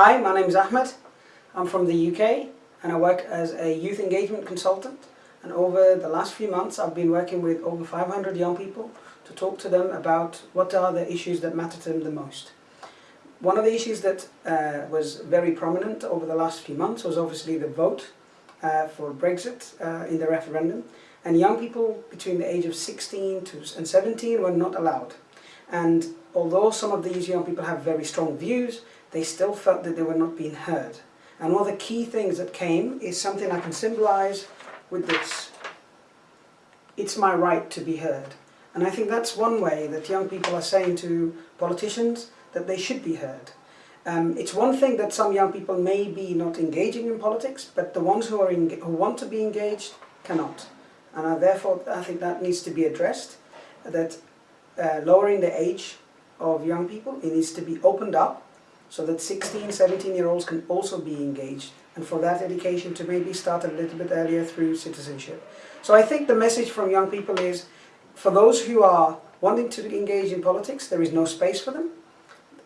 Hi, my name is Ahmed. I'm from the UK and I work as a youth engagement consultant and over the last few months I've been working with over 500 young people to talk to them about what are the issues that matter to them the most. One of the issues that uh, was very prominent over the last few months was obviously the vote uh, for Brexit uh, in the referendum and young people between the age of 16 to, and 17 were not allowed. And although some of these young people have very strong views, they still felt that they were not being heard. And one of the key things that came is something I can symbolize with this. It's my right to be heard. And I think that's one way that young people are saying to politicians that they should be heard. Um, it's one thing that some young people may be not engaging in politics, but the ones who, are who want to be engaged cannot. And I, therefore I think that needs to be addressed, that uh, lowering the age of young people, it needs to be opened up so that 16, 17 year olds can also be engaged and for that education to maybe start a little bit earlier through citizenship. So I think the message from young people is for those who are wanting to engage in politics, there is no space for them.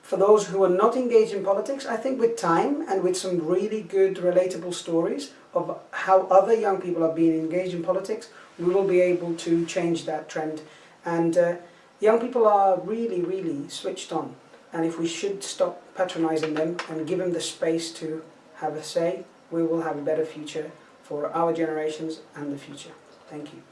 For those who are not engaged in politics, I think with time and with some really good relatable stories of how other young people are being engaged in politics, we will be able to change that trend. And uh, young people are really, really switched on and if we should stop patronizing them and give them the space to have a say, we will have a better future for our generations and the future. Thank you.